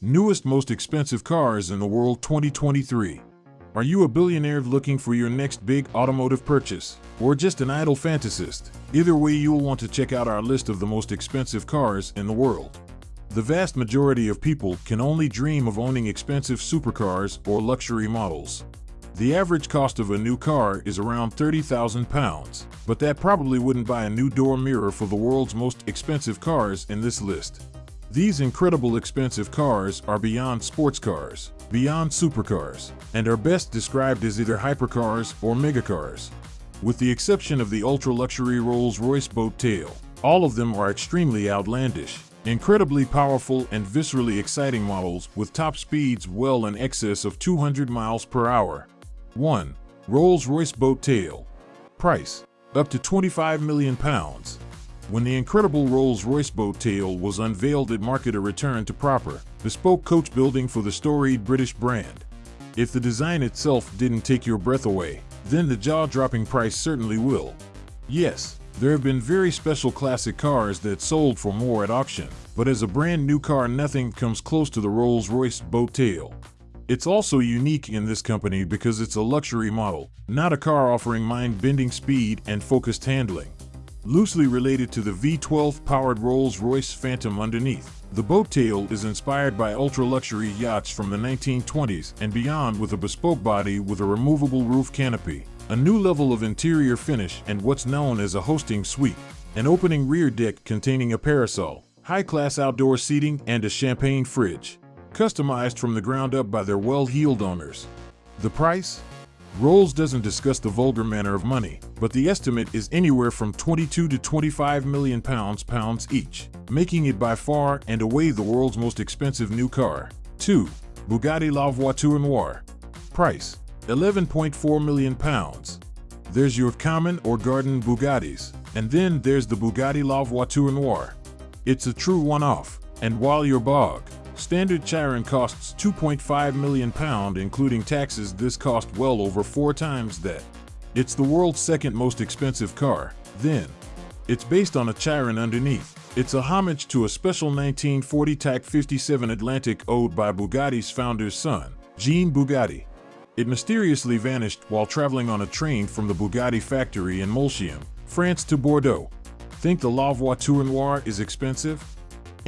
Newest most expensive cars in the world 2023. Are you a billionaire looking for your next big automotive purchase? Or just an idle fantasist? Either way, you'll want to check out our list of the most expensive cars in the world. The vast majority of people can only dream of owning expensive supercars or luxury models. The average cost of a new car is around 30,000 pounds, but that probably wouldn't buy a new door mirror for the world's most expensive cars in this list. These incredible expensive cars are beyond sports cars, beyond supercars, and are best described as either hypercars or megacars. With the exception of the ultra-luxury Rolls-Royce Boat Tail, all of them are extremely outlandish, incredibly powerful and viscerally exciting models with top speeds well in excess of 200 miles per hour. 1. Rolls-Royce Boat Tail. Price. Up to 25 million pounds. When the incredible Rolls-Royce Boat Tail was unveiled it marked a return to proper, bespoke coach building for the storied British brand. If the design itself didn't take your breath away, then the jaw-dropping price certainly will. Yes, there have been very special classic cars that sold for more at auction, but as a brand new car nothing comes close to the Rolls-Royce Boat Tail. It's also unique in this company because it's a luxury model, not a car offering mind-bending speed and focused handling. Loosely related to the V12-powered Rolls-Royce Phantom underneath, the boat tail is inspired by ultra-luxury yachts from the 1920s and beyond with a bespoke body with a removable roof canopy, a new level of interior finish and what's known as a hosting suite, an opening rear deck containing a parasol, high-class outdoor seating, and a champagne fridge customized from the ground up by their well-heeled owners. The price? Rolls doesn't discuss the vulgar manner of money, but the estimate is anywhere from 22 to 25 million pounds pounds each, making it by far and away the world's most expensive new car. 2. Bugatti La Voiture Noire. Price: 11.4 million pounds. There's your common or garden Bugattis, and then there's the Bugatti La Voiture Noire. It's a true one-off, and while you're bog, Standard Chiron costs 2.5 million pound including taxes this cost well over four times that. It's the world's second most expensive car, then. It's based on a Chiron underneath. It's a homage to a special 1940 Type 57 Atlantic owed by Bugatti's founder's son, Jean Bugatti. It mysteriously vanished while traveling on a train from the Bugatti factory in Molsheim, France to Bordeaux. Think the La Voiture Noire is expensive?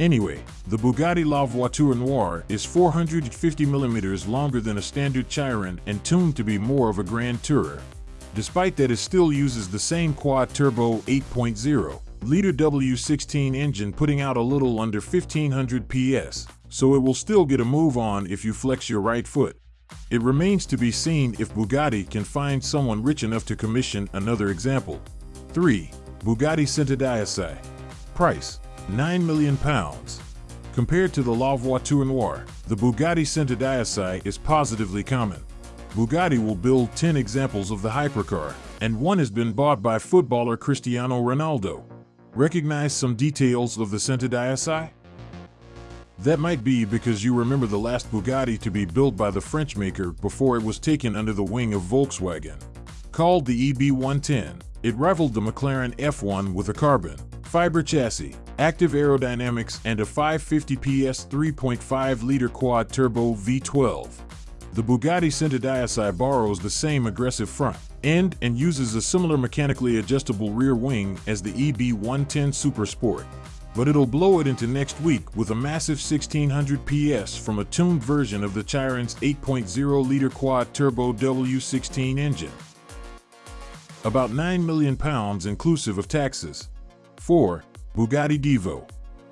Anyway, the Bugatti La Voiture Noire is 450mm longer than a standard Chiron and tuned to be more of a Grand Tourer. Despite that it still uses the same quad-turbo 8.0-liter W16 engine putting out a little under 1500 PS, so it will still get a move on if you flex your right foot. It remains to be seen if Bugatti can find someone rich enough to commission another example. 3. Bugatti Centodieci. Price 9 million pounds. Compared to the La Voiture Noire, the Bugatti Centodieci is positively common. Bugatti will build 10 examples of the hypercar, and one has been bought by footballer Cristiano Ronaldo. Recognize some details of the Centodieci? That might be because you remember the last Bugatti to be built by the French maker before it was taken under the wing of Volkswagen. Called the EB110, it rivaled the McLaren F1 with a carbon fiber chassis, active aerodynamics, and a 550 PS 3.5-liter quad-turbo V12. The Bugatti Centodieci borrows the same aggressive front end and uses a similar mechanically adjustable rear wing as the EB110 Super Sport. But it'll blow it into next week with a massive 1600 PS from a tuned version of the Chiron's 8.0-liter quad-turbo W16 engine. About 9 million pounds inclusive of taxes. 4. Bugatti Divo.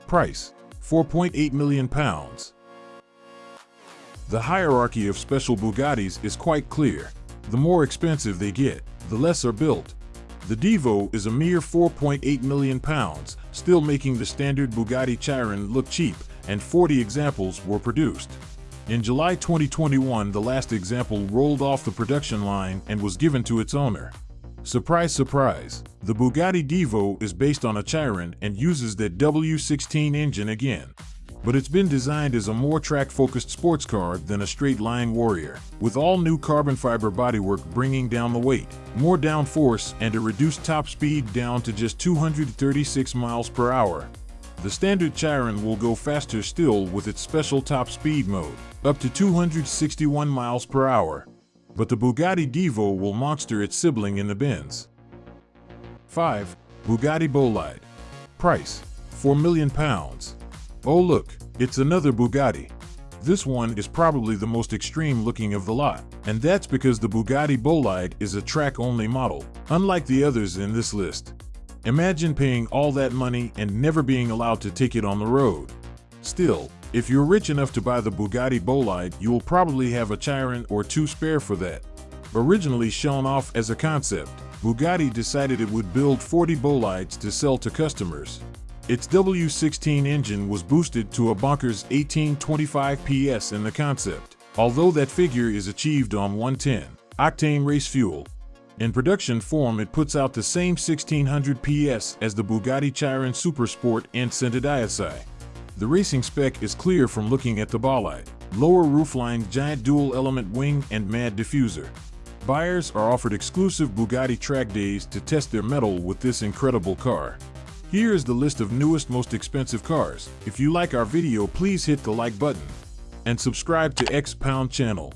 Price, 4.8 million pounds. The hierarchy of special Bugattis is quite clear. The more expensive they get, the less are built. The Divo is a mere 4.8 million pounds, still making the standard Bugatti Chiron look cheap, and 40 examples were produced. In July 2021, the last example rolled off the production line and was given to its owner. Surprise, surprise, the Bugatti Divo is based on a Chiron and uses that W16 engine again. But it's been designed as a more track-focused sports car than a straight-line warrior, with all new carbon fiber bodywork bringing down the weight, more downforce, and a reduced top speed down to just 236 miles per hour. The standard Chiron will go faster still with its special top speed mode, up to 261 miles per hour. But the Bugatti Divo will monster its sibling in the bends. 5. Bugatti Bolide. Price, 4 million pounds. Oh look, it's another Bugatti. This one is probably the most extreme looking of the lot, and that's because the Bugatti Bolide is a track-only model, unlike the others in this list. Imagine paying all that money and never being allowed to take it on the road. Still, if you're rich enough to buy the Bugatti Bolide, you will probably have a Chiron or two spare for that. Originally shown off as a concept, Bugatti decided it would build 40 Bolides to sell to customers. Its W16 engine was boosted to a bonkers 1825 PS in the concept, although that figure is achieved on 110 octane race fuel. In production form, it puts out the same 1600 PS as the Bugatti Chiron Supersport and Centodieci. The racing spec is clear from looking at the bolide. Lower roofline, giant dual-element wing, and mad diffuser. Buyers are offered exclusive Bugatti track days to test their mettle with this incredible car. Here is the list of newest most expensive cars. If you like our video please hit the like button and subscribe to X Pound channel.